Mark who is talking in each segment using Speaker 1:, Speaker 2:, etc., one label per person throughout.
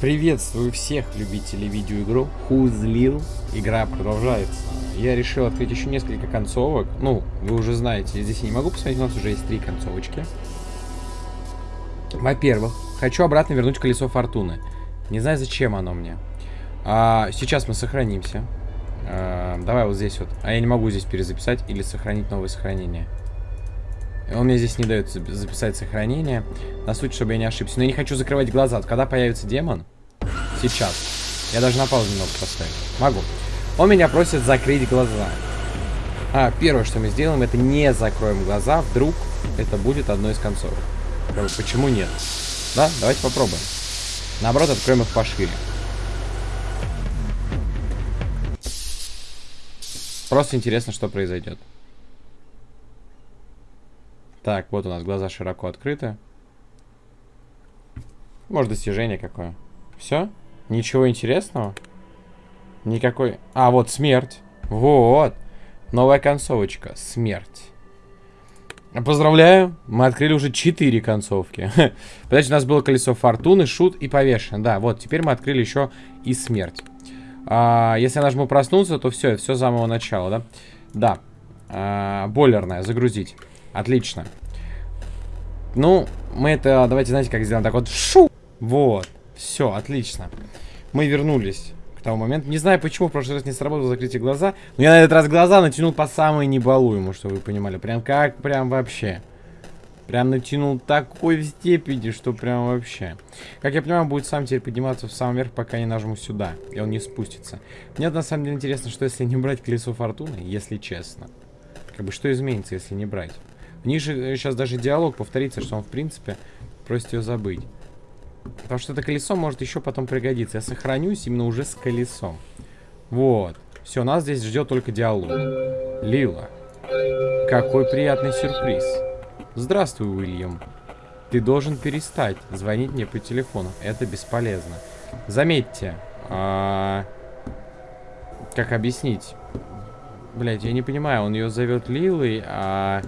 Speaker 1: Приветствую всех любителей видеоигру Хузлил. Игра продолжается. Я решил открыть еще несколько концовок. Ну, вы уже знаете, здесь я не могу посмотреть, у нас уже есть три концовочки. Во-первых, хочу обратно вернуть колесо фортуны. Не знаю, зачем оно мне. А, сейчас мы сохранимся. А, давай вот здесь вот. А я не могу здесь перезаписать или сохранить новое сохранение. Он мне здесь не дает записать сохранение. На случай, чтобы я не ошибся. Но я не хочу закрывать глаза. Когда появится демон, сейчас. Я даже на паузу немного поставить. Могу. Он меня просит закрыть глаза. А, первое, что мы сделаем, это не закроем глаза. Вдруг это будет одной из концов. Почему нет? Да, давайте попробуем. Наоборот, откроем их пошире. Просто интересно, что произойдет. Так, вот у нас глаза широко открыты. Может, достижение какое. Все? Ничего интересного? Никакой... А, вот смерть. Вот. Новая концовочка. Смерть. Поздравляю, мы открыли уже 4 концовки. Подожди, у нас было колесо фортуны, шут и повешен. Да, вот, теперь мы открыли еще и смерть. А, если я нажму проснуться, то все, все с самого начала, да? Да. А, бойлерная, загрузить. Отлично. Ну, мы это, давайте, знаете, как сделаем? Так вот, шу! Вот. Все, отлично. Мы вернулись к тому моменту. Не знаю, почему в прошлый раз не сработало закрытие глаза. Но я на этот раз глаза натянул по самой небалуему, чтобы вы понимали. Прям как, прям вообще. Прям натянул такой степени, что прям вообще. Как я понимаю, будет сам теперь подниматься в самый верх, пока не нажму сюда. И он не спустится. Мне на самом деле интересно, что если не брать колесо фортуны, если честно. Как бы что изменится, если не брать? Ниже сейчас даже диалог повторится, что он, в принципе, просит ее забыть. Потому что это колесо может еще потом пригодиться. Я сохранюсь именно уже с колесом. Вот. Все, нас здесь ждет только диалог. Лила. Какой приятный сюрприз. Здравствуй, Уильям. Ты должен перестать звонить мне по телефону. Это бесполезно. Заметьте. А... Как объяснить? Блять, я не понимаю. Он ее зовет Лилой, а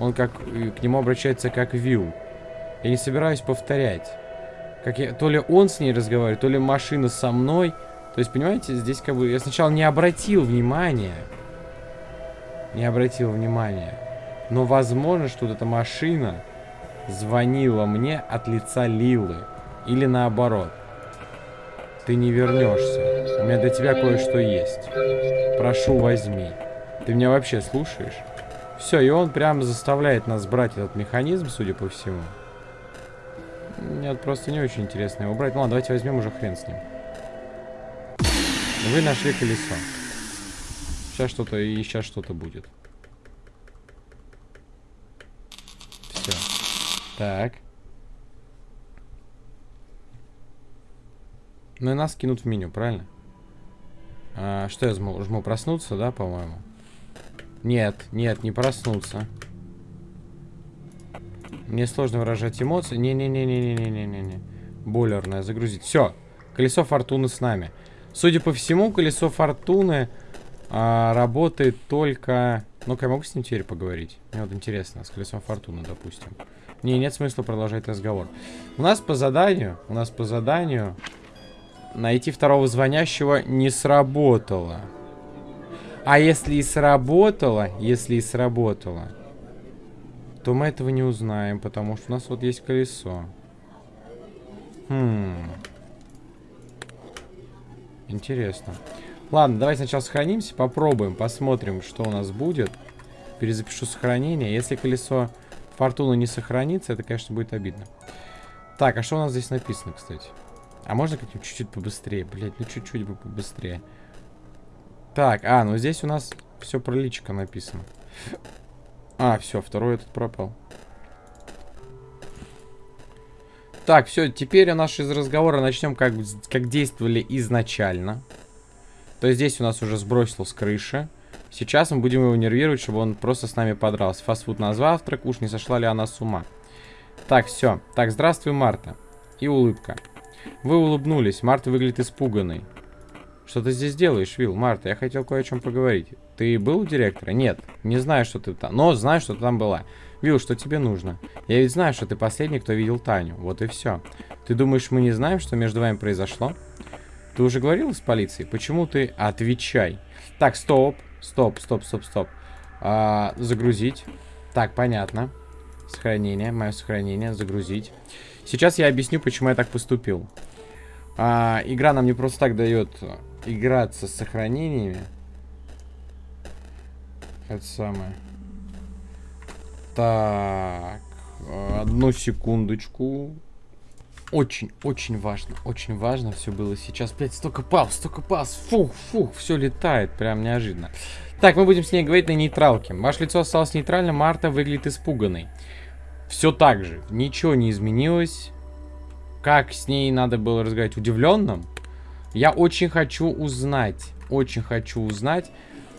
Speaker 1: он как к нему обращается как Вил. Я не собираюсь повторять. Как я, то ли он с ней разговаривает, то ли машина со мной. То есть, понимаете, здесь как бы... Я сначала не обратил внимания. Не обратил внимания. Но возможно, что вот эта машина звонила мне от лица Лилы. Или наоборот. Ты не вернешься. У меня для тебя кое-что есть. Прошу, возьми. Ты меня вообще слушаешь? Все, и он прям заставляет нас брать этот механизм, судя по всему. Нет, просто не очень интересно его брать. Ну ладно, давайте возьмем уже хрен с ним. Вы нашли колесо. Сейчас что-то и сейчас что-то будет. Все. Так. Ну и нас кинут в меню, правильно? А, что я жму? Жму проснуться, да, по-моему? Нет, нет, не проснуться. Мне сложно выражать эмоции. Не-не-не-не-не-не-не-не. Бойлерная, загрузить. Все, колесо фортуны с нами. Судя по всему, колесо фортуны а, работает только... Ну-ка, я могу с ним теперь поговорить? Мне вот интересно, с колесом фортуны, допустим. Не, нет смысла продолжать разговор. У нас по заданию, у нас по заданию найти второго звонящего не сработало. А если и сработало, если и сработало, то мы этого не узнаем, потому что у нас вот есть колесо. Хм. Интересно. Ладно, давай сначала сохранимся, попробуем, посмотрим, что у нас будет. Перезапишу сохранение. Если колесо фортуны не сохранится, это, конечно, будет обидно. Так, а что у нас здесь написано, кстати? А можно как-нибудь чуть-чуть побыстрее? Блять, ну чуть-чуть бы побыстрее. Так, а, ну здесь у нас все про личико написано. А, все, второй этот пропал. Так, все, теперь у нас из разговора начнем, как, как действовали изначально. То есть здесь у нас уже сбросил с крыши. Сейчас мы будем его нервировать, чтобы он просто с нами подрался. Фастфуд на завтрак, уж не сошла ли она с ума. Так, все. Так, здравствуй, Марта. И улыбка. Вы улыбнулись. Марта выглядит испуганной. Что ты здесь делаешь, Вил? Марта, я хотел кое о чем поговорить. ты был у директора? Нет, не знаю, что ты там, но знаю, что ты там была. Вил, что тебе нужно? Я ведь знаю, что ты последний, кто видел Таню. Вот и все. Ты думаешь, мы не знаем, что между вами произошло? Ты уже говорил с полицией? Почему ты... Отвечай. Так, стоп. Стоп, стоп, стоп, стоп. А, загрузить. Так, понятно. Сохранение, мое сохранение, загрузить. Сейчас я объясню, почему я так поступил. А, игра нам не просто так дает играться с сохранениями. Это самое. Так, одну секундочку. Очень, очень важно, очень важно все было сейчас. Блять, столько пауз, столько пауз. Фух, фух, все летает, прям неожиданно. Так, мы будем с ней говорить на нейтралке. Ваше лицо осталось нейтральным, Марта выглядит испуганной. Все так же, ничего не изменилось. Как с ней надо было разговаривать? Удивленным? Я очень хочу узнать, очень хочу узнать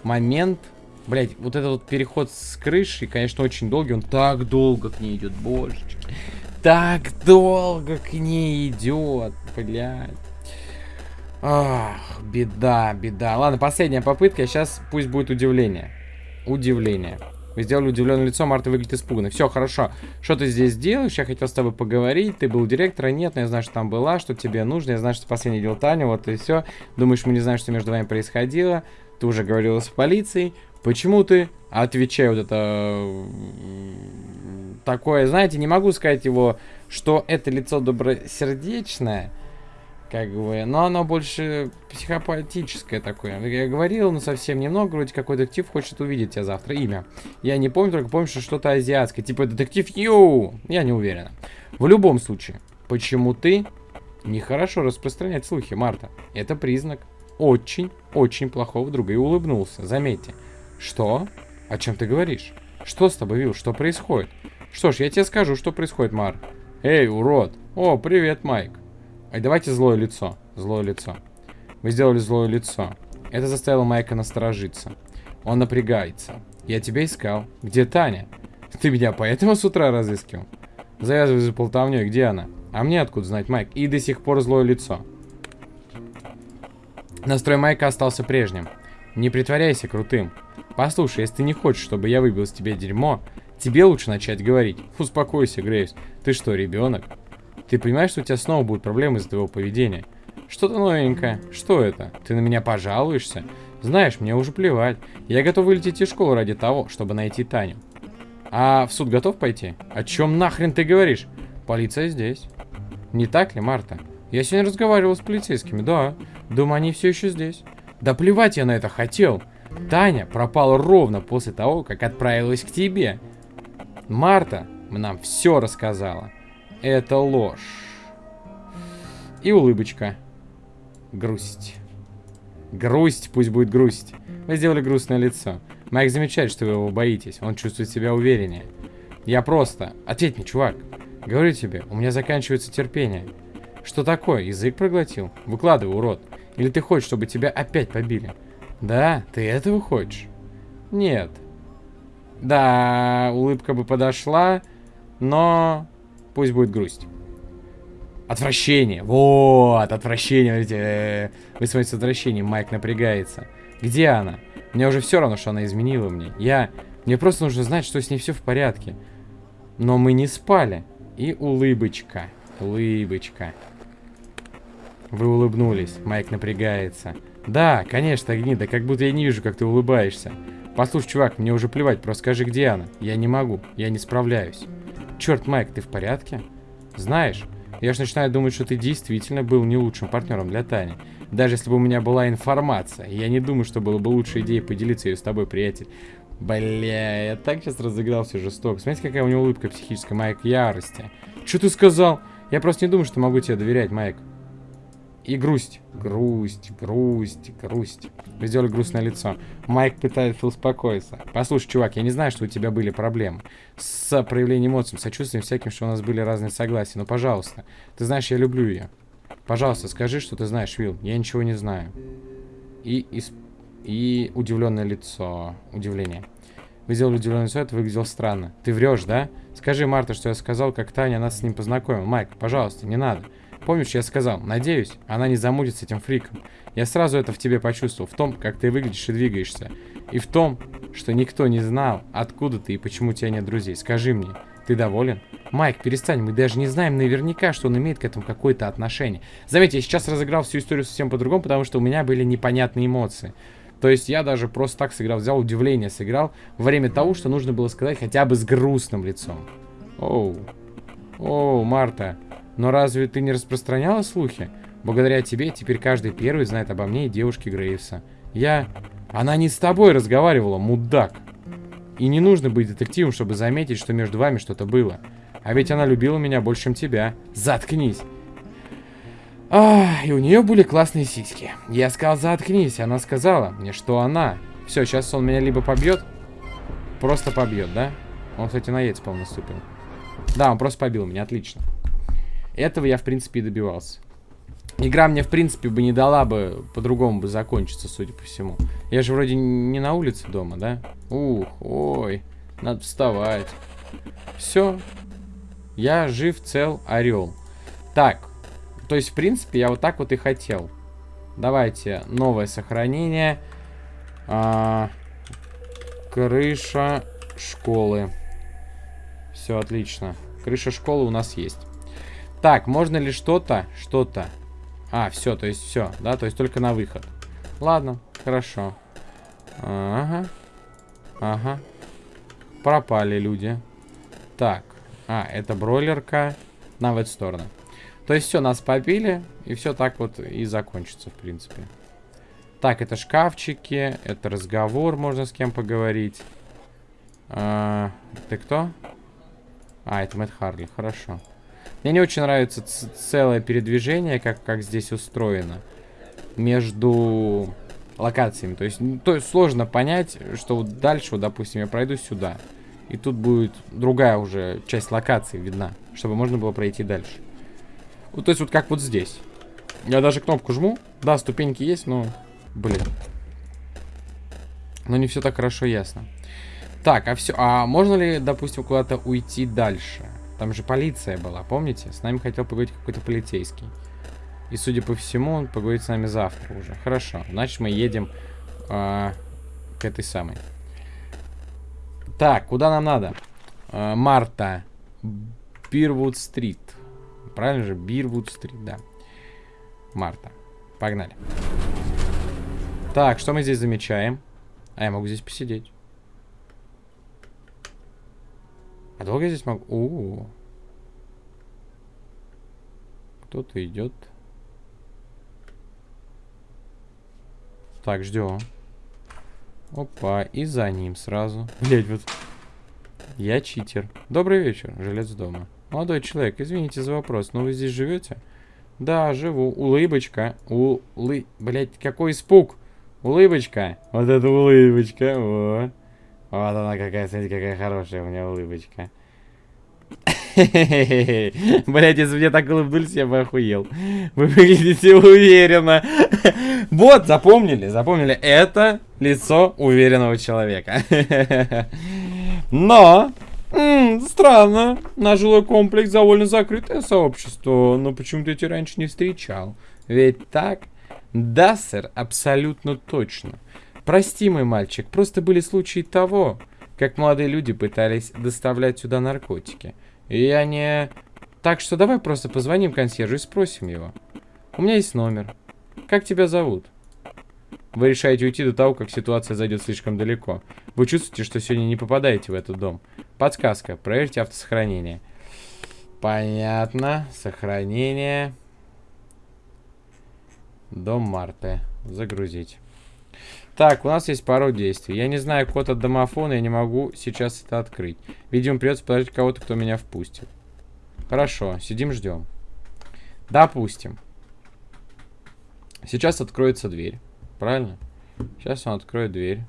Speaker 1: момент Блять, вот этот вот переход с крыши, конечно, очень долгий. Он так долго к ней идет, божечки. Так долго к ней идет, блядь. Ах, беда, беда. Ладно, последняя попытка. Сейчас пусть будет удивление. Удивление. Вы сделали удивленное лицо, Марта выглядит испуганно. Все, хорошо. Что ты здесь делаешь? Я хотел с тобой поговорить. Ты был директором? Нет, но я знаю, что там была, что тебе нужно. Я знаю, что последний дел Таня, вот и все. Думаешь, мы не знаем, что между вами происходило. Ты уже говорила с полицией. Почему ты? Отвечай вот это... Такое, знаете, не могу сказать его, что это лицо добросердечное, как бы, но оно больше психопатическое такое. Я говорил, но совсем немного, вроде какой детектив хочет увидеть тебя завтра. Имя. Я не помню, только помню, что что-то азиатское, типа детектив Ю. Я не уверена. В любом случае, почему ты нехорошо распространять слухи, Марта? Это признак очень-очень плохого друга. И улыбнулся, заметьте. Что? О чем ты говоришь? Что с тобой, Вилл? Что происходит? Что ж, я тебе скажу, что происходит, Мар. Эй, урод. О, привет, Майк. Ай, давайте злое лицо. Злое лицо. Вы сделали злое лицо. Это заставило Майка насторожиться. Он напрягается. Я тебя искал. Где Таня? Ты меня поэтому с утра разыскивал? Завязывай за болтовней. Где она? А мне откуда знать, Майк? И до сих пор злое лицо. Настрой Майка остался прежним. Не притворяйся крутым. Послушай, если ты не хочешь, чтобы я выбил из тебя дерьмо, тебе лучше начать говорить. Успокойся, Грейс. Ты что, ребенок? Ты понимаешь, что у тебя снова будут проблемы из-за твоего поведения? Что-то новенькое. Что это? Ты на меня пожалуешься? Знаешь, мне уже плевать. Я готов вылететь из школы ради того, чтобы найти Таню. А в суд готов пойти? О чем нахрен ты говоришь? Полиция здесь. Не так ли, Марта? Я сегодня разговаривал с полицейскими, да. Думаю, они все еще здесь. Да плевать я на это хотел. Таня пропала ровно после того, как отправилась к тебе. Марта нам все рассказала. Это ложь. И улыбочка. Грусть. Грусть, пусть будет грусть. Вы сделали грустное лицо. Майк замечает, что вы его боитесь. Он чувствует себя увереннее. Я просто... Ответь мне, чувак. Говорю тебе, у меня заканчивается терпение. Что такое? Язык проглотил? Выкладывай, урод. Или ты хочешь, чтобы тебя опять побили? Да, ты этого хочешь? Нет. Да, улыбка бы подошла, но пусть будет грусть. Отвращение. Вот, отвращение. Видите, вы смотрите с отвращением, Майк напрягается. Где она? Мне уже все равно, что она изменила мне. Я... Мне просто нужно знать, что с ней все в порядке. Но мы не спали. И улыбочка. Улыбочка. Вы улыбнулись. Майк напрягается. Да, конечно, гнида, как будто я не вижу, как ты улыбаешься. Послушай, чувак, мне уже плевать, просто скажи, где она. Я не могу, я не справляюсь. Черт, Майк, ты в порядке? Знаешь, я ж начинаю думать, что ты действительно был не лучшим партнером для Тани. Даже если бы у меня была информация, я не думаю, что было бы лучшей идеей поделиться ее с тобой, приятель. Бля, я так сейчас разыгрался жестоко. Смотрите, какая у него улыбка психическая, Майк, ярости. Что ты сказал? Я просто не думаю, что могу тебе доверять, Майк. И грусть. Грусть, грусть, грусть. Вы сделали грустное лицо. Майк пытается успокоиться. Послушай, чувак, я не знаю, что у тебя были проблемы. С проявлением эмоций, сочувствием всяким, что у нас были разные согласия. Но, пожалуйста, ты знаешь, я люблю ее. Пожалуйста, скажи, что ты знаешь, Вилл. Я ничего не знаю. И, и, и удивленное лицо. Удивление. Вы сделали удивленное лицо, это выглядело странно. Ты врешь, да? Скажи, Марта, что я сказал, как Таня нас с ним познакомила. Майк, пожалуйста, не надо. Помнишь, я сказал, надеюсь, она не замутит с этим фриком. Я сразу это в тебе почувствовал, в том, как ты выглядишь и двигаешься. И в том, что никто не знал, откуда ты и почему у тебя нет друзей. Скажи мне, ты доволен? Майк, перестань, мы даже не знаем наверняка, что он имеет к этому какое-то отношение. Заметьте, я сейчас разыграл всю историю совсем по-другому, потому что у меня были непонятные эмоции. То есть я даже просто так сыграл, взял удивление, сыграл во время того, что нужно было сказать хотя бы с грустным лицом. Оу, оу, Марта, но разве ты не распространяла слухи? Благодаря тебе теперь каждый первый знает обо мне и девушке Грейвса. Я... Она не с тобой разговаривала, мудак. И не нужно быть детективом, чтобы заметить, что между вами что-то было. А ведь она любила меня больше, чем тебя. Заткнись. А, и у нее были классные сиськи. Я сказал, заткнись. Она сказала мне, что она... Все, сейчас он меня либо побьет, просто побьет, да? Он, кстати, на яйца, по-моему, наступил. Да, он просто побил меня, отлично. Этого я, в принципе, и добивался. Игра мне, в принципе, бы не дала бы, по-другому бы закончиться, судя по всему. Я же вроде не на улице дома, да? Ух, ой, надо вставать. Все. Я жив, цел, орел. Так, то есть, в принципе, я вот так вот и хотел. Давайте, новое сохранение. А, крыша школы. Все, отлично. Крыша школы у нас есть. Так, можно ли что-то, что-то а, все, то есть все, да, то есть только на выход. Ладно, хорошо. Ага. Ага. Пропали люди. Так. А, это бройлерка. На в эту сторону. То есть все, нас побили, и все так вот и закончится, в принципе. Так, это шкафчики, это разговор, можно с кем поговорить. А, ты кто? А, это Мэтт Харли, хорошо. Мне не очень нравится целое передвижение, как, как здесь устроено. Между локациями. То есть, то есть сложно понять, что вот дальше, вот, допустим, я пройду сюда. И тут будет другая уже часть локации видна, чтобы можно было пройти дальше. Вот, то есть вот как вот здесь. Я даже кнопку жму. Да, ступеньки есть, но... Блин. Но не все так хорошо ясно. Так, а все... А можно ли, допустим, куда-то уйти дальше? Там же полиция была, помните? С нами хотел поговорить какой-то полицейский. И, судя по всему, он поговорит с нами завтра уже. Хорошо, значит, мы едем э, к этой самой. Так, куда нам надо? Э, Марта. Бирвуд-стрит. Правильно же? Бирвуд-стрит, да. Марта. Погнали. Так, что мы здесь замечаем? А я могу здесь посидеть. А долго я здесь могу? У. Кто-то идет. Так, ждем. Опа, и за ним сразу. Блять, вот. Я читер. Добрый вечер, жилец дома. Молодой человек, извините за вопрос, но вы здесь живете? Да, живу. Улыбочка. Улы... Блять, какой испуг. Улыбочка. Вот это улыбочка. О. Вот она какая, смотрите, какая хорошая у меня улыбочка. Блять, если мне так улыбнулись, я бы охуел. Вы выглядите уверенно. Вот, запомнили, запомнили. Это лицо уверенного человека. Но, странно, наш жилой комплекс довольно закрытое сообщество. Но почему-то эти раньше не встречал. Ведь так? Да, сэр, абсолютно точно. Прости, мой мальчик, просто были случаи того, как молодые люди пытались доставлять сюда наркотики. И я не... Так что давай просто позвоним консьержу и спросим его. У меня есть номер. Как тебя зовут? Вы решаете уйти до того, как ситуация зайдет слишком далеко. Вы чувствуете, что сегодня не попадаете в этот дом. Подсказка. Проверьте автосохранение. Понятно. Сохранение. Дом Марты. Загрузить. Так, у нас есть пару действий. Я не знаю код от домофона, я не могу сейчас это открыть. Видимо, придется подождать кого-то, кто меня впустит. Хорошо, сидим, ждем. Допустим. Сейчас откроется дверь. Правильно? Сейчас он откроет дверь.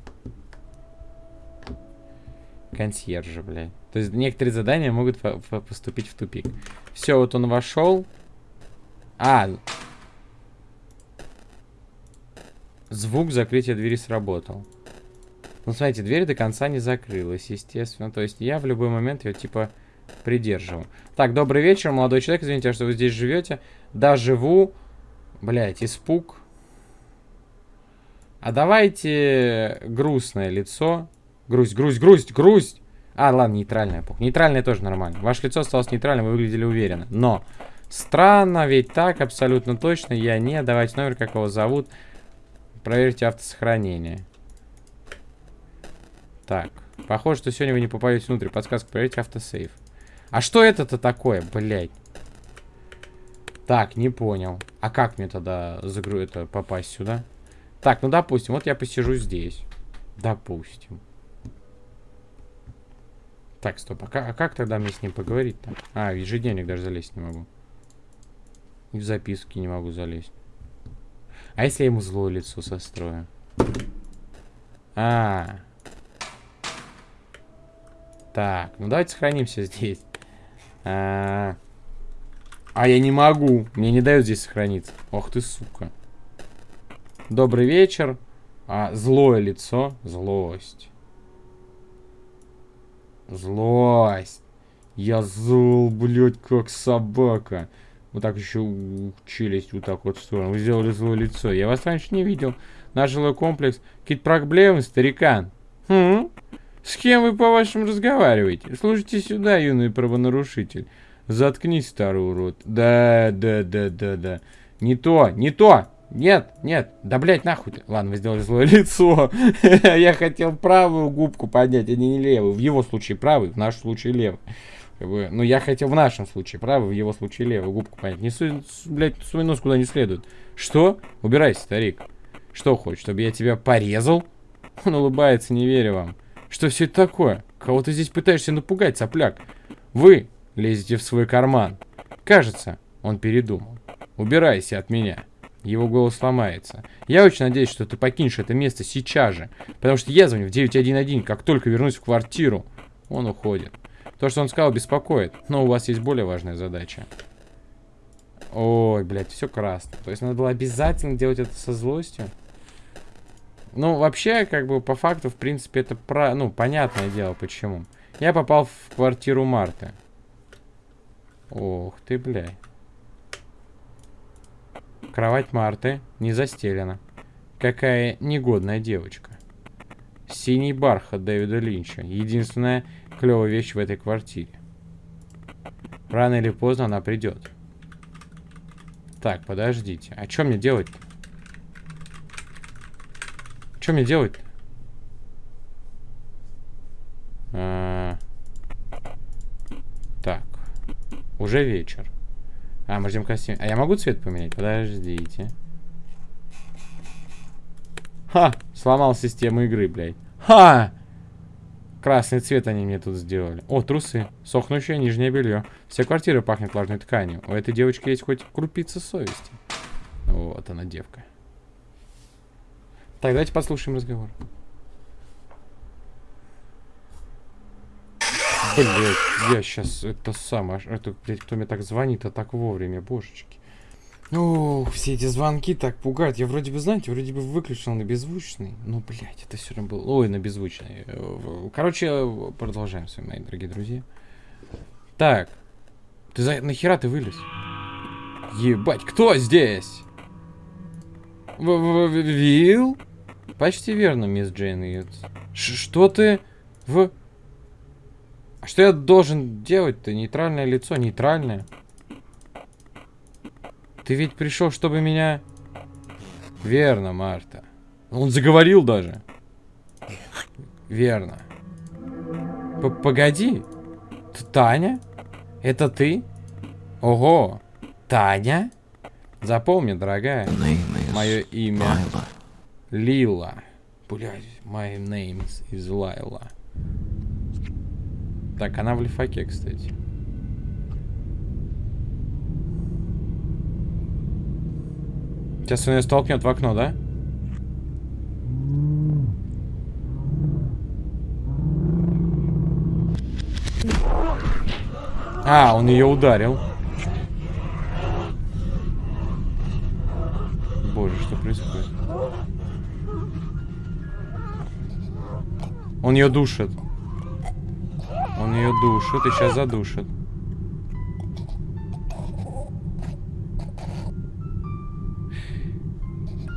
Speaker 1: Консьержа, блядь. То есть некоторые задания могут по по поступить в тупик. Все, вот он вошел. А, Звук закрытия двери сработал. Ну, смотрите, дверь до конца не закрылась, естественно. То есть я в любой момент ее, типа, придерживаю. Так, добрый вечер, молодой человек. Извините, что вы здесь живете. Да, живу. Блять, испуг. А давайте грустное лицо. Грусть, грусть, грусть, грусть. А, ладно, нейтральное. Нейтральное тоже нормально. Ваше лицо осталось нейтральным, вы выглядели уверенно. Но странно, ведь так абсолютно точно я не. Давайте номер, как его зовут. Проверьте автосохранение. Так. Похоже, что сегодня вы не попадете внутрь. Подсказка, проверьте автосейв. А что это-то такое, блядь? Так, не понял. А как мне тогда загру это попасть сюда? Так, ну допустим, вот я посижу здесь. Допустим. Так, стоп, а как, а как тогда мне с ним поговорить-то? А, в ежедневник даже залезть не могу. И в записки не могу залезть. А если я ему злое лицо сострою? А, Так, ну давайте сохранимся здесь. А, -а, а я не могу. Мне не дают здесь сохраниться. Ох ты, сука. Добрый вечер. А, злое лицо. Злость. Злость. Я зол, блядь, как собака. Вот так еще челюсть вот так вот в сторону. Вы сделали злое лицо. Я вас раньше не видел. Наш жилой комплекс. Какие-то проблемы, старикан? Хм? С кем вы, по-вашему, разговариваете? Слушайте сюда, юный правонарушитель. Заткнись, старый урод. Да, да, да, да, да. Не то, не то. Нет, нет, да, блядь, нахуй ты. Ладно, вы сделали злое лицо. Я хотел правую губку поднять, а не левую. В его случае правый, в нашем случае левый. Ну, я хотел в нашем случае правый, в его случае левую губку поднять. Не суй, блядь, свой нос куда не следует. Что? Убирайся, старик. Что хочешь, чтобы я тебя порезал? Он улыбается, не верю вам. Что все это такое? Кого ты здесь пытаешься напугать, сопляк? Вы лезете в свой карман. Кажется, он передумал. Убирайся от меня. Его голос ломается. Я очень надеюсь, что ты покинешь это место сейчас же. Потому что я звоню в 911, как только вернусь в квартиру. Он уходит. То, что он сказал, беспокоит. Но у вас есть более важная задача. Ой, блядь, все красно. То есть надо было обязательно делать это со злостью? Ну, вообще, как бы, по факту, в принципе, это про... Ну, понятное дело, почему. Я попал в квартиру Марты. Ох ты, блядь. Кровать Марты не застелена. Какая негодная девочка. Синий бархат Дэвида Линча. Единственная клевая вещь в этой квартире. Рано или поздно она придет. Так, подождите. А что мне делать-то? Что мне делать-то? А... Так. Уже вечер. А, мы ждем костюм. А я могу цвет поменять? Подождите. Ха! Сломал систему игры, блядь. Ха! Красный цвет они мне тут сделали. О, трусы. Сохнущее нижнее белье. Вся квартира пахнет влажной тканью. У этой девочки есть хоть крупица совести. Вот она, девка. Так, давайте послушаем разговор. Блять, я сейчас это самое, это, блядь, кто мне так звонит, а так вовремя, божечки. Ох, все эти звонки так пугают. Я вроде бы, знаете, вроде бы выключил на беззвучный. Но, блядь, это все равно было... Ой, на беззвучный. Короче, продолжаем с вами, мои дорогие друзья. Так. Ты за... Нахера ты вылез? Ебать, кто здесь? Вил? Почти верно, мисс Джейн Что ты в... А что я должен делать-то? Нейтральное лицо, нейтральное. Ты ведь пришел, чтобы меня... Верно, Марта. Он заговорил даже. Верно. П Погоди. Т Таня? Это ты? Ого. Таня? Запомни, дорогая. Мое имя Лила. Блядь, my name is Лайла. Так, она в лифаке, кстати. Сейчас он ее столкнет в окно, да? А, он ее ударил. Боже, что происходит? Он ее душит. Он ее душит и сейчас задушит.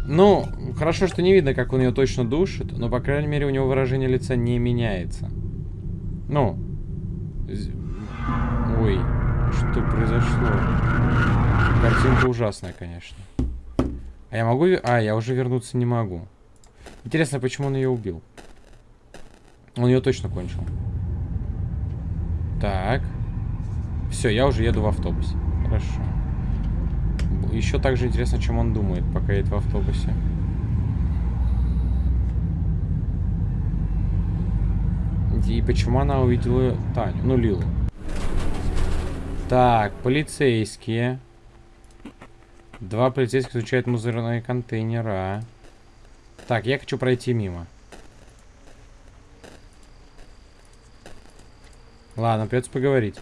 Speaker 1: Ну, хорошо, что не видно, как он ее точно душит, но, по крайней мере, у него выражение лица не меняется. Ну. Ой, что произошло? Картинка ужасная, конечно. А я могу... А, я уже вернуться не могу. Интересно, почему он ее убил? Он ее точно кончил. Так. Все, я уже еду в автобусе. Хорошо. Еще также интересно, чем он думает, пока едет в автобусе. И почему она увидела Таню? Ну, Лилу. Так, полицейские. Два полицейских изучают мусорные контейнера. Так, я хочу пройти мимо. Ладно, придется поговорить.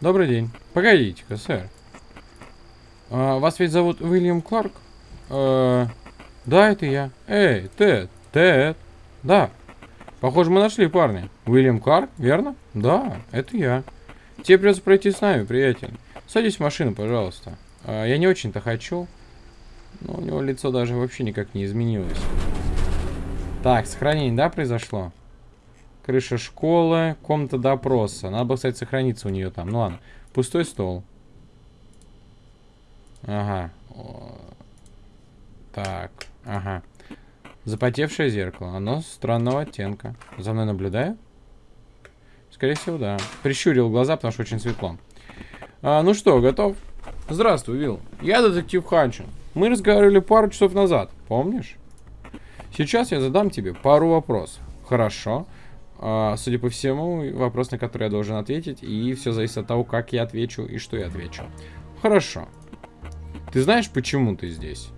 Speaker 1: Добрый день. Погодите-ка, сэр. А, вас ведь зовут Уильям Кларк? А, да, это я. Эй, Тед, Тед. Да. Похоже, мы нашли парня. Уильям Кларк, верно? Да, это я. Тебе придется пройти с нами, приятель. Садись в машину, пожалуйста. А, я не очень-то хочу. Но у него лицо даже вообще никак не изменилось. Так, сохранение, да, произошло? Крыша школы, комната допроса. Надо было, кстати, сохраниться у нее там. Ну ладно. Пустой стол. Ага. Так, ага. Запотевшее зеркало. Оно странного оттенка. За мной наблюдаю? Скорее всего, да. Прищурил глаза, потому что очень светло. А, ну что, готов? Здравствуй, Вилл. Я детектив Ханчин. Мы разговаривали пару часов назад, помнишь? Сейчас я задам тебе пару вопросов. Хорошо. А, судя по всему, вопрос, на который я должен ответить, и все зависит от того, как я отвечу и что я отвечу. Хорошо. Ты знаешь, почему ты здесь?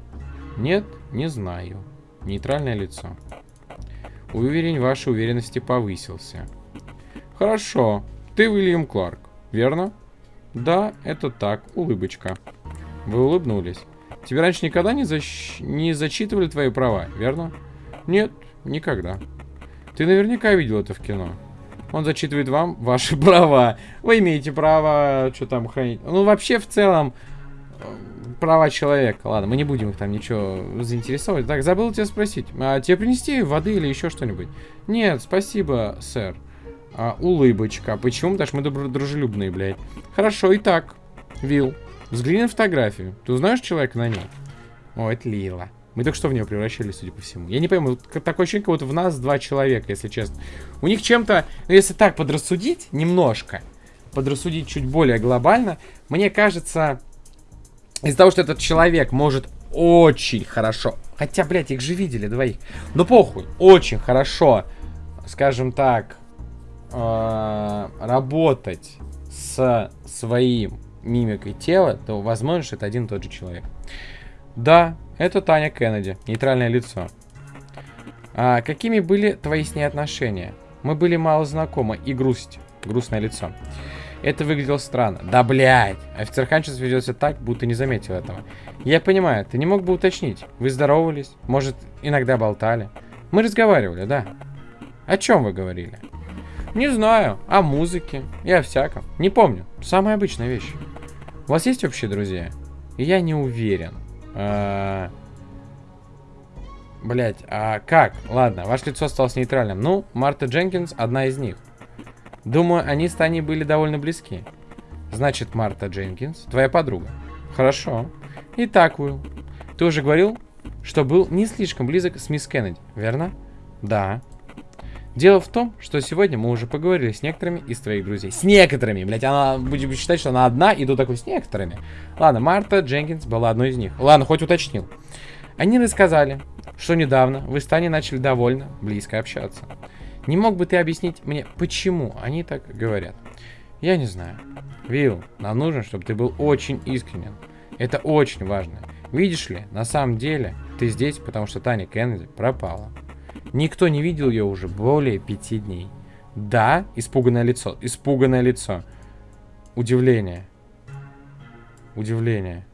Speaker 1: Нет, не знаю. Нейтральное лицо. Уверень вашей уверенности повысился. Хорошо. Ты Уильям Кларк, верно? Да, это так. Улыбочка. Вы улыбнулись. Тебе раньше никогда не, защ... не зачитывали твои права, верно? Нет, никогда. Ты наверняка видел это в кино. Он зачитывает вам ваши права. Вы имеете право что там хранить. Ну, вообще, в целом, права человека. Ладно, мы не будем их там ничего заинтересовать. Так, забыл тебя спросить. А тебе принести воды или еще что-нибудь? Нет, спасибо, сэр. А, улыбочка. Почему? Потому что мы дружелюбные, блядь. Хорошо, итак, Вил, взгляни на фотографию. Ты узнаешь человека на ней? О, это Лила. Мы только что в нее превращались, судя по всему. Я не пойму, такое ощущение, как будто в нас два человека, если честно. У них чем-то, ну если так подрассудить, немножко, подрассудить чуть более глобально, мне кажется, из-за того, что этот человек может очень хорошо, хотя, блядь, их же видели двоих, но похуй, очень хорошо, скажем так, э, работать с своим мимикой тела, то возможно, это один и тот же человек. Да, это Таня Кеннеди, нейтральное лицо. А какими были твои с ней отношения? Мы были мало знакомы и грусть. Грустное лицо. Это выглядело странно. Да, блядь. Офицер Ханчес ведет себя так, будто не заметил этого. Я понимаю, ты не мог бы уточнить. Вы здоровались? Может, иногда болтали? Мы разговаривали, да. О чем вы говорили? Не знаю. О музыке и о всяком. Не помню. Самая обычная вещь. У вас есть общие друзья? Я не уверен. А... Блять, а как? Ладно, ваше лицо осталось нейтральным. Ну, Марта Дженкинс одна из них. Думаю, они с Таней были довольно близки. Значит, Марта Дженкинс, твоя подруга. Хорошо. Итак, Уилл, ты уже говорил, что был не слишком близок с мисс Кеннеди, верно? Да. Дело в том, что сегодня мы уже поговорили с некоторыми из твоих друзей. С некоторыми, блядь, она будем считать, что она одна, и тут такой с некоторыми. Ладно, Марта Дженкинс была одной из них. Ладно, хоть уточнил. Они рассказали, что недавно вы с Таней начали довольно близко общаться. Не мог бы ты объяснить мне, почему они так говорят? Я не знаю. Вилл, нам нужно, чтобы ты был очень искренен. Это очень важно. Видишь ли, на самом деле, ты здесь, потому что Таня Кеннеди пропала. Никто не видел ее уже более пяти дней. Да, испуганное лицо. Испуганное лицо. Удивление. Удивление.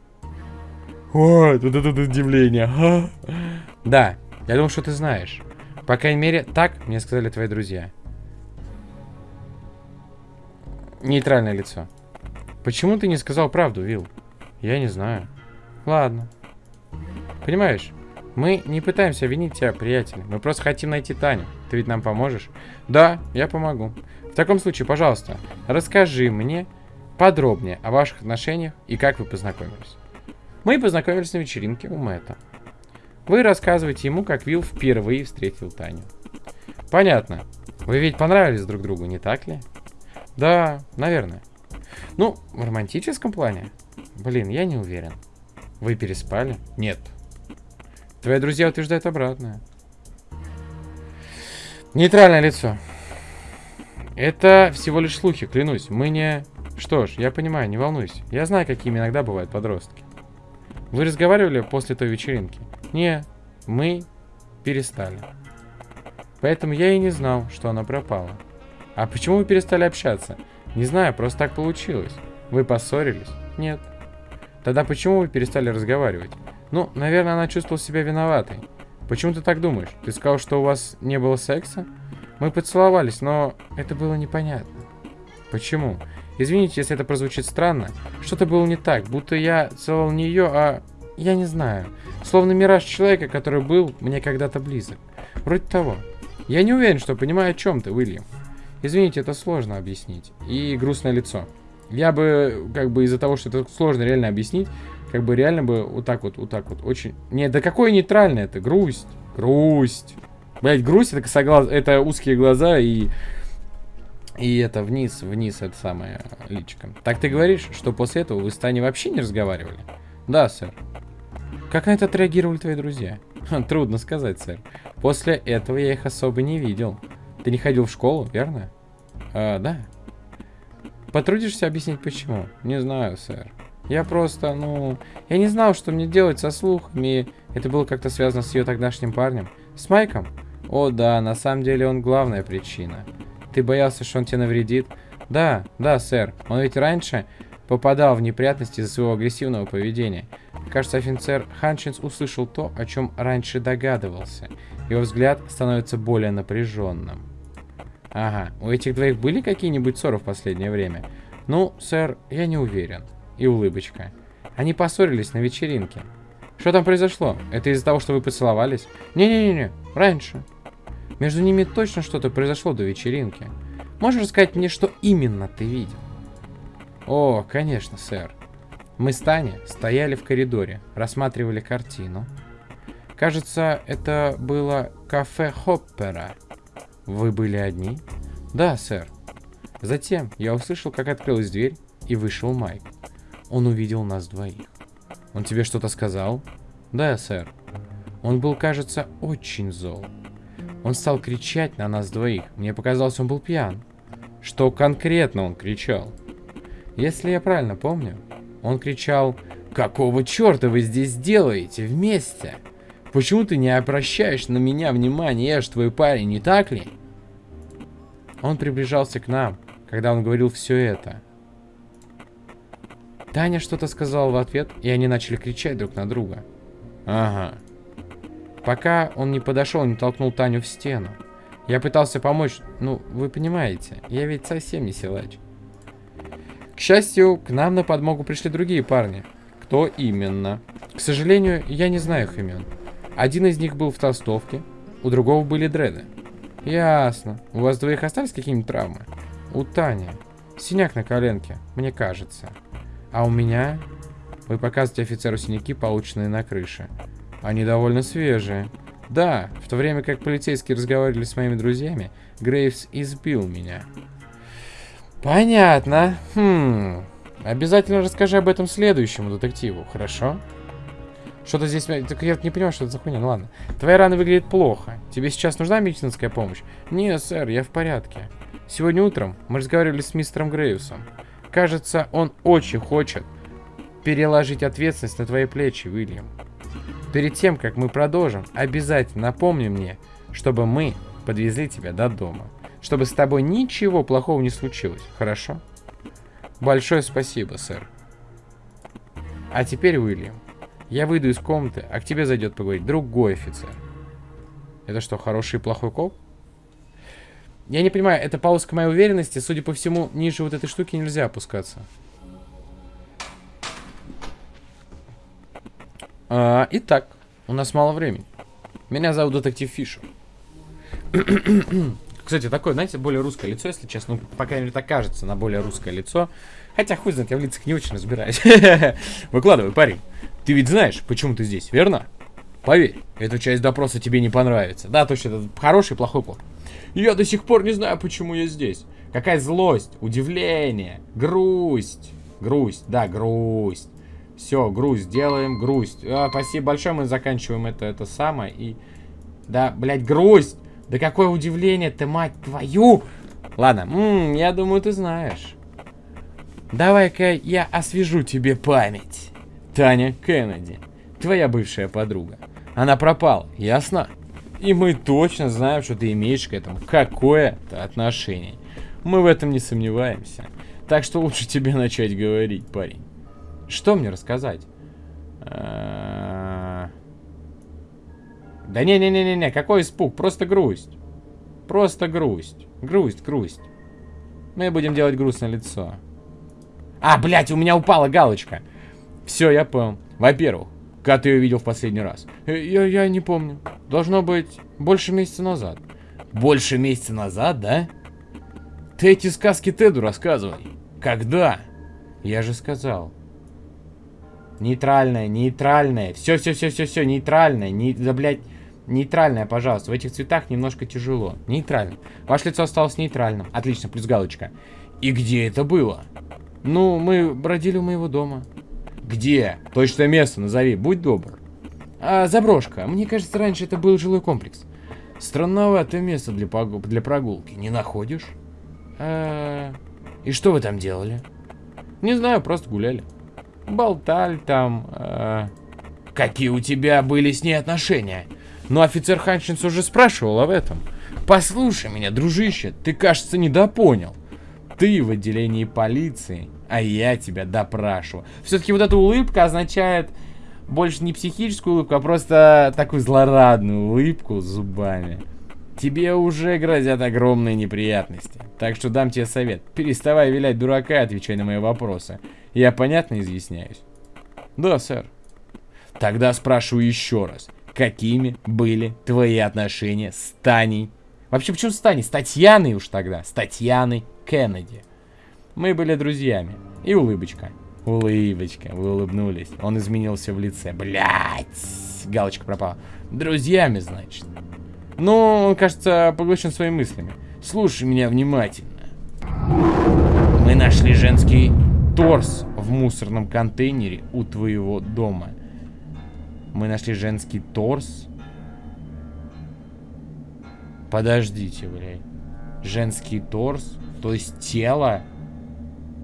Speaker 1: О, вот это удивление. Да, я думал, что ты знаешь. По крайней мере, так мне сказали твои друзья. Нейтральное лицо. Почему ты не сказал правду, Вил? Я не знаю. Ладно. Понимаешь, Мы не пытаемся винить тебя, приятель. Мы просто хотим найти Таню. Ты ведь нам поможешь? Да, я помогу. В таком случае, пожалуйста, расскажи мне подробнее о ваших отношениях и как вы познакомились. Мы познакомились на вечеринке у Мэтта. Вы рассказываете ему, как Вилл впервые встретил Таню. Понятно. Вы ведь понравились друг другу, не так ли? Да, наверное. Ну, в романтическом плане? Блин, я не уверен. Вы переспали? Нет. Твои друзья утверждают обратное. Нейтральное лицо. Это всего лишь слухи, клянусь. Мы не... Что ж, я понимаю, не волнуйся. Я знаю, какими иногда бывают подростки. Вы разговаривали после той вечеринки? Не, мы перестали. Поэтому я и не знал, что она пропала. А почему вы перестали общаться? Не знаю, просто так получилось. Вы поссорились? Нет. Тогда почему вы перестали разговаривать? Ну, наверное, она чувствовала себя виноватой. Почему ты так думаешь? Ты сказал, что у вас не было секса? Мы поцеловались, но это было непонятно. Почему? Извините, если это прозвучит странно. Что-то было не так, будто я целовал не ее, а... Я не знаю. Словно мираж человека, который был мне когда-то близок. Вроде того. Я не уверен, что понимаю, о чем ты, Уильям. Извините, это сложно объяснить. И грустное лицо. Я бы, как бы из-за того, что это сложно реально объяснить, как бы реально бы вот так вот, вот так вот, очень... Не, да какое нейтральное это? Грусть. Грусть. Блять, грусть это косоглаз... Это узкие глаза и... И это вниз, вниз, это самое личико. Так ты говоришь, что после этого вы с Таней вообще не разговаривали? Да, сэр. Как на это отреагировали твои друзья? Трудно сказать, сэр. После этого я их особо не видел. Ты не ходил в школу, верно? А, да. Потрудишься объяснить почему? Не знаю, сэр. Я просто, ну... Я не знал, что мне делать со слухами. Это было как-то связано с ее тогдашним парнем. С Майком? О, да, на самом деле он главная причина. Ты боялся, что он тебе навредит? Да, да, сэр. Он ведь раньше попадал в неприятности из-за своего агрессивного поведения. Кажется, офицер Ханчинс услышал то, о чем раньше догадывался. Его взгляд становится более напряженным. Ага, у этих двоих были какие-нибудь ссоры в последнее время? Ну, сэр, я не уверен. И улыбочка. Они поссорились на вечеринке. Что там произошло? Это из-за того, что вы поцеловались? Не-не-не, раньше. Между ними точно что-то произошло до вечеринки. Можешь рассказать мне, что именно ты видел? О, конечно, сэр. Мы с Таней стояли в коридоре, рассматривали картину. Кажется, это было кафе Хоппера. Вы были одни? Да, сэр. Затем я услышал, как открылась дверь, и вышел Майк. Он увидел нас двоих. Он тебе что-то сказал? Да, сэр. Он был, кажется, очень зол. Он стал кричать на нас двоих. Мне показалось, он был пьян. Что конкретно он кричал? Если я правильно помню, он кричал «Какого черта вы здесь делаете вместе? Почему ты не обращаешь на меня внимания? Я же твой парень, не так ли?» Он приближался к нам, когда он говорил все это. Таня что-то сказала в ответ, и они начали кричать друг на друга. Ага. Пока он не подошел, не толкнул Таню в стену. Я пытался помочь, ну, вы понимаете, я ведь совсем не силач. К счастью, к нам на подмогу пришли другие парни. Кто именно? К сожалению, я не знаю их имен. Один из них был в толстовке, у другого были дреды. Ясно. У вас двоих остались какие-нибудь травмы? У Тани. Синяк на коленке, мне кажется. А у меня... Вы показываете офицеру синяки, полученные на крыше. Они довольно свежие. Да, в то время как полицейские разговаривали с моими друзьями, Грейвс избил меня. Понятно. Хм. Обязательно расскажи об этом следующему детективу, хорошо? Что-то здесь... Так я не понимаю, что это за хуйня. Ну ладно. Твоя рана выглядит плохо. Тебе сейчас нужна медицинская помощь? Нет, сэр, я в порядке. Сегодня утром мы разговаривали с мистером Грейвсом. Кажется, он очень хочет переложить ответственность на твои плечи, Уильям. Перед тем, как мы продолжим, обязательно напомни мне, чтобы мы подвезли тебя до дома. Чтобы с тобой ничего плохого не случилось, хорошо? Большое спасибо, сэр. А теперь, Уильям, я выйду из комнаты, а к тебе зайдет поговорить другой офицер. Это что, хороший и плохой коп? Я не понимаю, это пауза моей уверенности. Судя по всему, ниже вот этой штуки нельзя опускаться. А, итак, У нас мало времени. Меня зовут детектив Фишер. Кстати, такое, знаете, более русское лицо, если честно. Ну, по крайней мере, так кажется, на более русское лицо. Хотя, хуй знает, я в лицах не очень разбираюсь. Выкладывай, парень. Ты ведь знаешь, почему ты здесь, верно? Поверь, эта часть допроса тебе не понравится. Да, точно, это хороший плохой плод. Я до сих пор не знаю, почему я здесь. Какая злость, удивление, грусть. Грусть, да, грусть. Все, грусть, делаем грусть. А, спасибо большое, мы заканчиваем это, это самое. И, да, блядь, грусть. Да какое удивление ты, мать твою. Ладно, м -м, я думаю, ты знаешь. Давай-ка я освежу тебе память. Таня Кеннеди, твоя бывшая подруга. Она пропала, ясно? И мы точно знаем, что ты имеешь к этому какое-то отношение. Мы в этом не сомневаемся. Так что лучше тебе начать говорить, парень. Что мне рассказать? Да не-не-не-не, какой испуг, просто грусть. Просто грусть. Грусть, грусть. Мы будем делать грустное лицо. А, блядь, у меня упала галочка. Все, я понял. Во-первых, когда ты ее видел в последний раз? Э, я, я не помню. Должно быть больше месяца назад. Больше месяца назад, да? Ты эти сказки Теду рассказывай. Когда? Я же сказал. Нейтральная, нейтральная. Все, все, все, все, все, нейтральная. Не, да, блядь, нейтральная, пожалуйста. В этих цветах немножко тяжело. Нейтрально. Ваше лицо осталось нейтральным. Отлично, плюс галочка. И где это было? Ну, мы бродили у моего дома. Где? Точное место назови, будь добр. А, заброшка. Мне кажется, раньше это был жилой комплекс. Странноватое место для, для прогулки. Не находишь? А, и что вы там делали? Не знаю, просто гуляли. Болтали там. А... Какие у тебя были с ней отношения? Но офицер Ханчинс уже спрашивал об этом. Послушай меня, дружище, ты, кажется, недопонял. Ты в отделении полиции, а я тебя допрашиваю. Все-таки вот эта улыбка означает больше не психическую улыбку, а просто такую злорадную улыбку с зубами. Тебе уже грозят огромные неприятности. Так что дам тебе совет. Переставай вилять дурака и отвечай на мои вопросы. Я понятно изъясняюсь? Да, сэр. Тогда спрашиваю еще раз. Какими были твои отношения с Таней? Вообще, почему с Таней? С Татьяной уж тогда. С Татьяной Кеннеди. Мы были друзьями. И улыбочка. Улыбочка. Вы улыбнулись. Он изменился в лице. Блять. Галочка пропала. Друзьями, значит. Ну, он, кажется, поглощен своими мыслями. Слушай меня внимательно. Мы нашли женский торс в мусорном контейнере у твоего дома. Мы нашли женский торс. Подождите, блядь. Женский торс? То есть тело?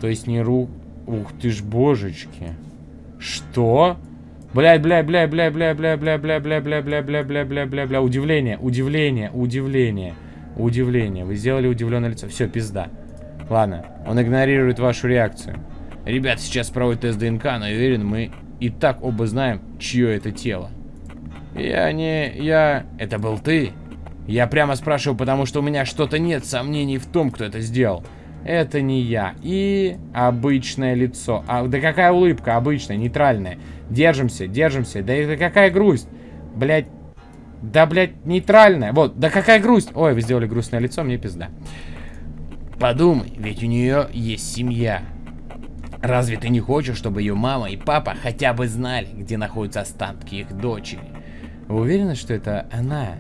Speaker 1: То есть не рук... Ух ты ж божечки. Что? Блядь, блядь, блядь, блядь, блядь, блядь, блядь, блядь, блядь, блядь, блядь, блядь, блядь, блядь, блядь, блядь, удивление, удивление, удивление, удивление. Вы сделали удивленное лицо. Все, пизда. Ладно, он игнорирует вашу реакцию. Ребят, сейчас проводят тест ДНК, но уверен, мы и так оба знаем, чье это тело. Я не... я... Это был ты? Я прямо спрашиваю, потому что у меня что-то нет сомнений в том, кто это сделал. Это не я. И обычное лицо. А, да какая улыбка обычная, нейтральная. Держимся, держимся. Да это какая грусть. Блять. Да, блядь, нейтральная. Вот, да какая грусть. Ой, вы сделали грустное лицо, мне пизда. Подумай, ведь у нее есть семья. Разве ты не хочешь, чтобы ее мама и папа хотя бы знали, где находятся останки их дочери? Вы уверены, что это она?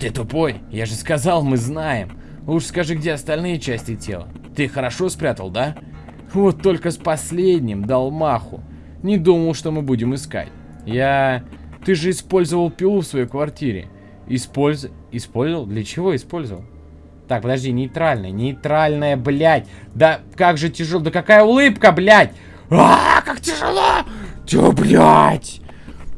Speaker 1: Ты тупой? Я же сказал, мы знаем. Уж скажи, где остальные части тела. Ты хорошо спрятал, да? Вот только с последним дал маху. Не думал, что мы будем искать. Я... Ты же использовал пилу в своей квартире. Использ... Использовал? Для чего использовал? Так, подожди, нейтральная, нейтральная, блядь. Да как же тяжело, да какая улыбка, блядь. А, как тяжело. Тё, блядь.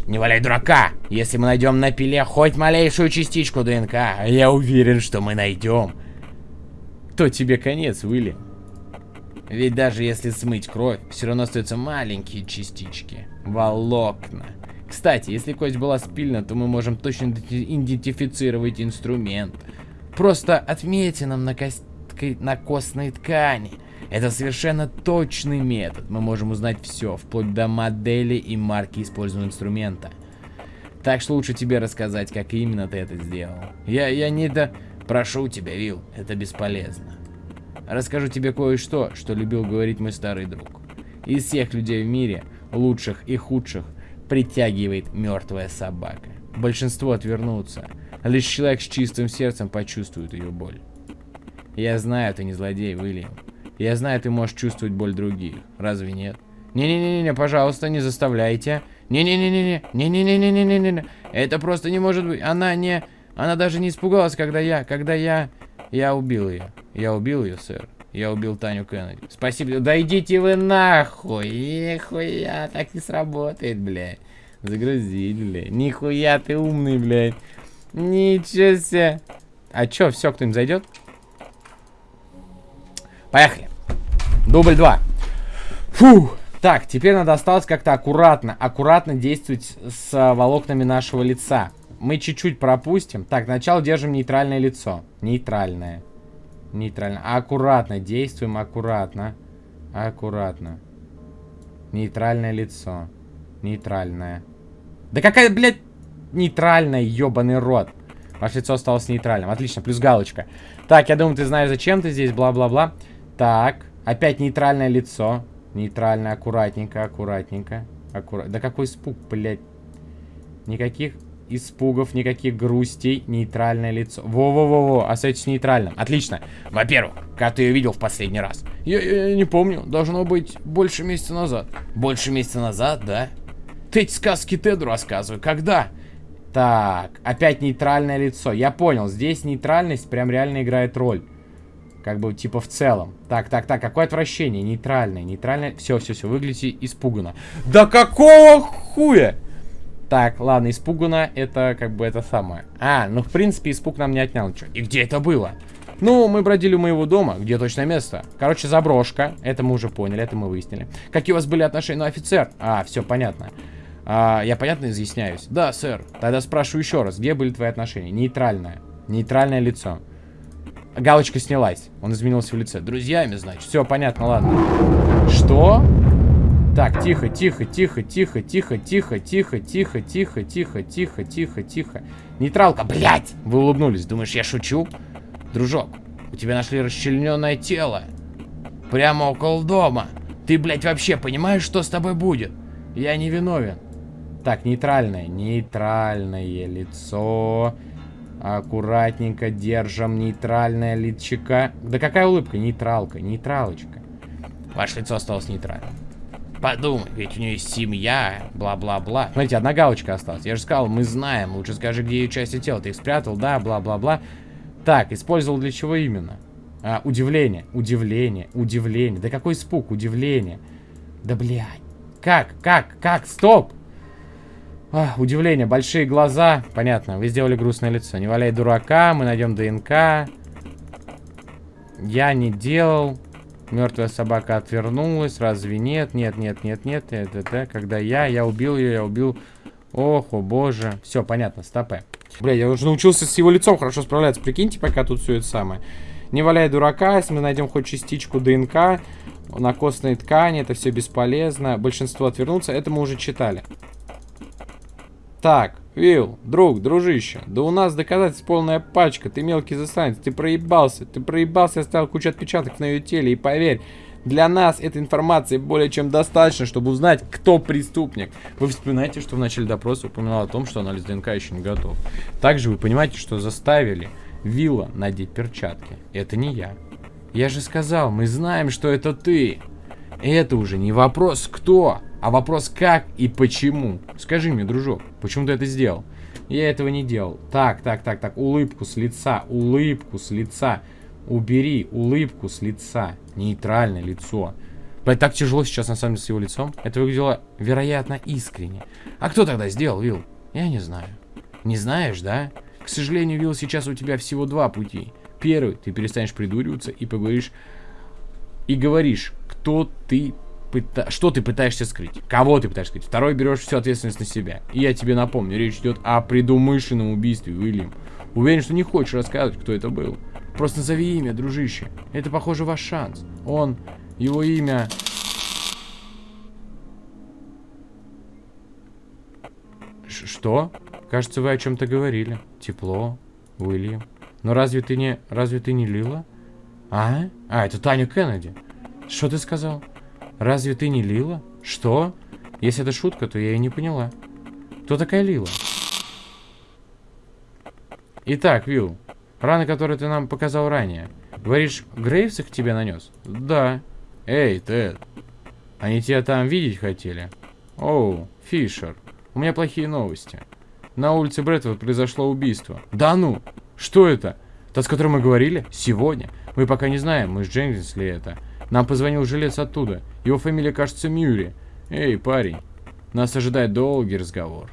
Speaker 1: Не валяй дурака. Если мы найдем на пиле хоть малейшую частичку ДНК, я уверен, что мы найдем, то тебе конец, Уильям. Ведь даже если смыть кровь, все равно остаются маленькие частички. Волокна. Кстати, если кость была спильна, то мы можем точно идентифицировать инструмент. Просто отметинам на, кость... на костной ткани. Это совершенно точный метод. Мы можем узнать все, вплоть до модели и марки используемого инструмента. Так что лучше тебе рассказать, как именно ты это сделал. Я, я не да... Прошу тебя, Вил, это бесполезно. Расскажу тебе кое-что, что любил говорить мой старый друг. Из всех людей в мире, лучших и худших, притягивает мертвая собака. Большинство отвернутся. Лишь человек с чистым сердцем почувствует ее боль. Я знаю, ты не злодей, Уильям. Я знаю, ты можешь чувствовать боль других. Разве нет? Не-не-не-не, пожалуйста, не заставляйте. Не-не-не-не-не, не-не-не-не-не-не-не. Это просто не может быть. Она не... Она даже не испугалась, когда я... Когда я... Я убил ее. Я убил ее, сэр. Я убил Таню Кеннеди. Спасибо. Да идите вы нахуй. Нихуя, так не сработает, блядь. Загрузить, блядь. Нихуя ты умный, блядь. Ничего себе. А чё, все, кто-нибудь зайдет? Поехали. Дубль 2. Фух. Так, теперь надо осталось как-то аккуратно, аккуратно действовать с а, волокнами нашего лица. Мы чуть-чуть пропустим. Так, сначала держим нейтральное лицо. Нейтральное. Нейтрально. Аккуратно действуем, аккуратно. Аккуратно. Нейтральное лицо. Нейтральное. Да какая, блядь, нейтральная, ебаный рот. Ваше лицо осталось нейтральным. Отлично, плюс галочка. Так, я думаю, ты знаешь, зачем ты здесь, бла-бла-бла. Так, опять нейтральное лицо. Нейтрально, аккуратненько, аккуратненько. Аккурат... Да какой испуг, блядь. Никаких испугов, никаких грустей. Нейтральное лицо. Во-во-во-во, остаетесь нейтральным. Отлично. Во-первых, как ты ее видел в последний раз? Я, я, я не помню. Должно быть больше месяца назад. Больше месяца назад, да? Ты эти сказки Теду рассказывай. Когда? Так, опять нейтральное лицо. Я понял, здесь нейтральность прям реально играет роль. Как бы, типа, в целом. Так, так, так, какое отвращение? Нейтральное, нейтральное. Все, все, все, выглядите испуганно. Да какого хуя? Так, ладно, испуганно, это как бы это самое. А, ну, в принципе, испуг нам не отнял ничего. И где это было? Ну, мы бродили у моего дома. Где точное место? Короче, заброшка. Это мы уже поняли, это мы выяснили. Какие у вас были отношения? Ну, офицер. А, все понятно. А, я понятно изъясняюсь? Да, сэр. Тогда спрашиваю еще раз. Где были твои отношения? Нейтральное. Нейтральное лицо. Галочка снялась. Он изменился в лице. Друзьями, значит. Все, понятно, ладно. Что? Так, тихо, тихо, тихо, тихо, тихо, тихо, тихо, тихо, тихо, тихо, тихо, тихо, тихо. Нейтралка, блядь! Вы улыбнулись. Думаешь, я шучу? Дружок, у тебя нашли расчлененное тело. Прямо около дома. Ты, блядь, вообще понимаешь, что с тобой будет? Я не виновен. Так, нейтральное. Нейтральное лицо. Аккуратненько держим нейтральное личика. Да какая улыбка? Нейтралка, нейтралочка. Ваше лицо осталось нейтральным. Подумай, ведь у нее есть семья, бла-бла-бла. Смотрите, одна галочка осталась. Я же сказал, мы знаем. Лучше скажи, где ее части тела. Ты их спрятал, да, бла-бла-бла. Так, использовал для чего именно? А, удивление, удивление, удивление. Да какой испуг, удивление. Да, блядь. Как, как, как, стоп! А, удивление, большие глаза. Понятно, вы сделали грустное лицо. Не валяй дурака, мы найдем ДНК. Я не делал. Мертвая собака отвернулась. Разве нет? Нет, нет, нет, нет. Это, это, когда я, я убил ее, я убил... Ох, о боже. Все, понятно, стопэ. Бля, я уже научился с его лицом хорошо справляться. Прикиньте, пока тут все это самое. Не валяй дурака, если мы найдем хоть частичку ДНК на костной ткани, это все бесполезно. Большинство отвернутся, это мы уже читали. Так, Вилл, друг, дружище, да у нас доказательств полная пачка, ты мелкий засранец, ты проебался, ты проебался, оставил кучу отпечатков на ее теле, и поверь, для нас этой информации более чем достаточно, чтобы узнать, кто преступник. Вы вспоминаете, что в начале допроса упоминал о том, что анализ ДНК еще не готов. Также вы понимаете, что заставили Вилла надеть перчатки. Это не я. Я же сказал, мы знаем, что это ты. Это уже не вопрос кто, а вопрос как и почему. Скажи мне, дружок, почему ты это сделал? Я этого не делал. Так, так, так, так, улыбку с лица, улыбку с лица. Убери улыбку с лица. Нейтральное лицо. Блять, так тяжело сейчас на самом деле с его лицом. Это выглядело, вероятно, искренне. А кто тогда сделал, Вил? Я не знаю. Не знаешь, да? К сожалению, Вил, сейчас у тебя всего два пути. Первый, ты перестанешь придуриваться и поговоришь... И говоришь, кто ты пыта... что ты пытаешься скрыть? Кого ты пытаешься скрыть? Второй берешь всю ответственность на себя. И я тебе напомню, речь идет о предумышленном убийстве, Уильям. Уверен, что не хочешь рассказывать, кто это был. Просто назови имя, дружище. Это, похоже, ваш шанс. Он, его имя... Ш что? Кажется, вы о чем-то говорили. Тепло, Уильям. Но разве ты не... Разве ты не Лила? А? А, это Таня Кеннеди. Что ты сказал? Разве ты не Лила? Что? Если это шутка, то я и не поняла. Кто такая Лила? Итак, Вилл, раны, которые ты нам показал ранее. Говоришь, Грейвс их тебе нанес? Да. Эй, Тед. Они тебя там видеть хотели? Оу, Фишер. У меня плохие новости. На улице Брэдфорд произошло убийство. Да ну? Что это? Тот, с которым мы говорили? Сегодня? Мы пока не знаем, мы с Дженкинс ли это. Нам позвонил жилец оттуда. Его фамилия, кажется, Мюри. Эй, парень. Нас ожидает долгий разговор.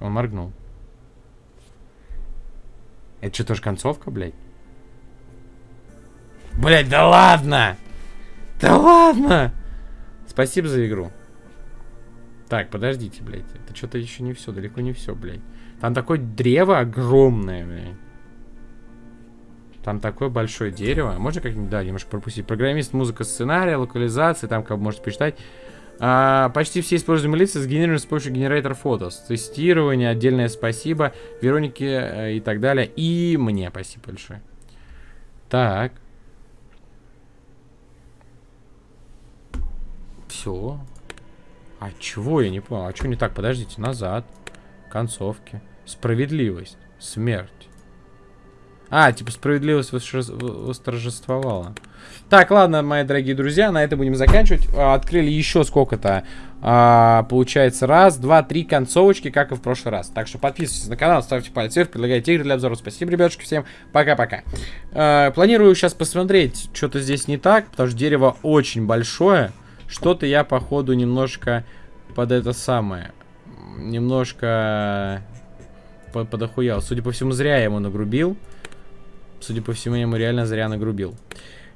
Speaker 1: Он моргнул. Это что, тоже концовка, блядь? Блядь, да ладно! Да ладно! Спасибо за игру. Так, подождите, блядь. Это что-то еще не все, далеко не все, блядь. Там такое древо огромное, блядь. Там такое большое дерево. Можно как-нибудь, да, немножко пропустить. Программист, музыка, сценария, локализация, там как можете почитать. А, почти все используемые лица сгенерированы с помощью генератора фотос. Тестирование, отдельное спасибо Веронике э, и так далее. И мне спасибо большое. Так. Все. А чего я не понял? А что не так? Подождите, назад. Концовки. Справедливость. Смерть. А, типа справедливость восторжествовала. Так, ладно, мои дорогие друзья, на этом будем заканчивать. А, открыли еще сколько-то, а, получается, раз, два, три концовочки, как и в прошлый раз. Так что подписывайтесь на канал, ставьте палец вверх, предлагайте игры для обзора. Спасибо, ребятушки, всем пока-пока. А, планирую сейчас посмотреть, что-то здесь не так, потому что дерево очень большое. Что-то я, походу, немножко под это самое, немножко под, подохуял. Судя по всему, зря я ему нагрубил. Судя по всему, я ему реально зря нагрубил.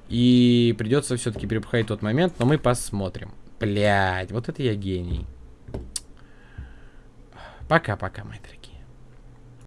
Speaker 1: И придется все-таки перепахать тот момент, но мы посмотрим. Блять, вот это я гений. Пока-пока, дорогие.